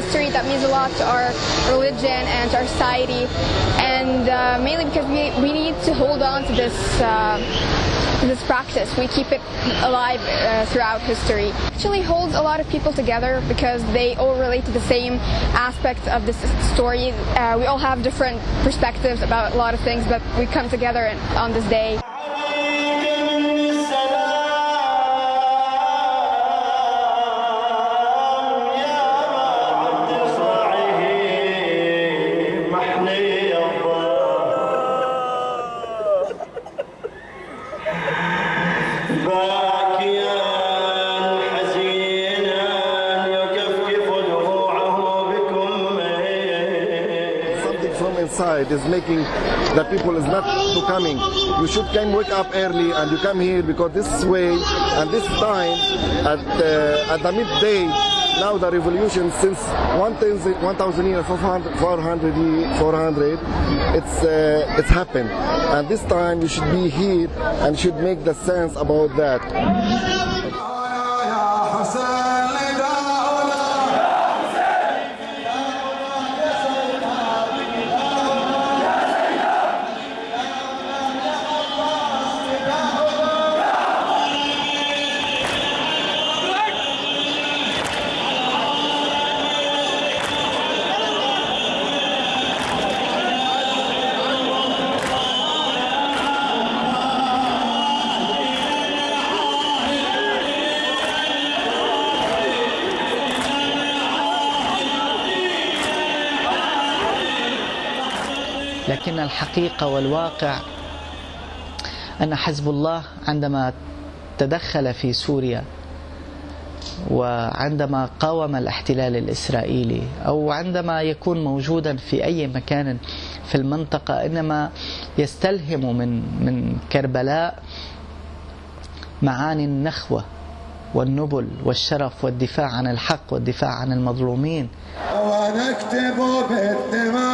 history that means a lot to our religion and to our society, and uh, mainly because we, we need to hold on to this uh, this practice. We keep it alive uh, throughout history. It actually holds a lot of people together because they all relate to the same aspects of this story. Uh, we all have different perspectives about a lot of things, but we come together on this day. Inside is making that people is not to coming. You should come wake up early and you come here because this way and this time at uh, at the midday now the revolution since 1000 1000 years 400 400 400 it's uh, it's happened. And this time you should be here and should make the sense about that لكن الحقيقة والواقع أن حزب الله عندما تدخل في سوريا وعندما قاوم الاحتلال الإسرائيلي أو عندما يكون موجودا في أي مكان في المنطقة إنما يستلهم من من كربلاء معاني النخوة والنبل والشرف والدفاع عن الحق والدفاع عن المظلومين. ونكتب بالدماء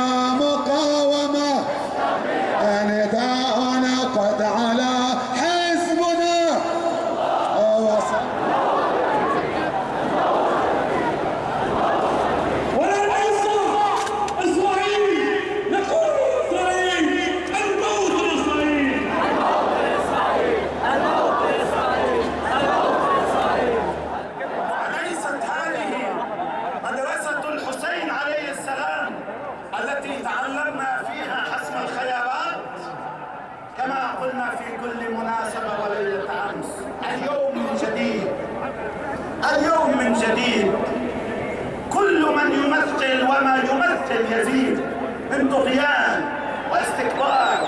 في كل مناسبة وليلة أمس اليوم من جديد. اليوم من جديد. كل من يمثل وما يمثل يزيد من طغيان واستكبار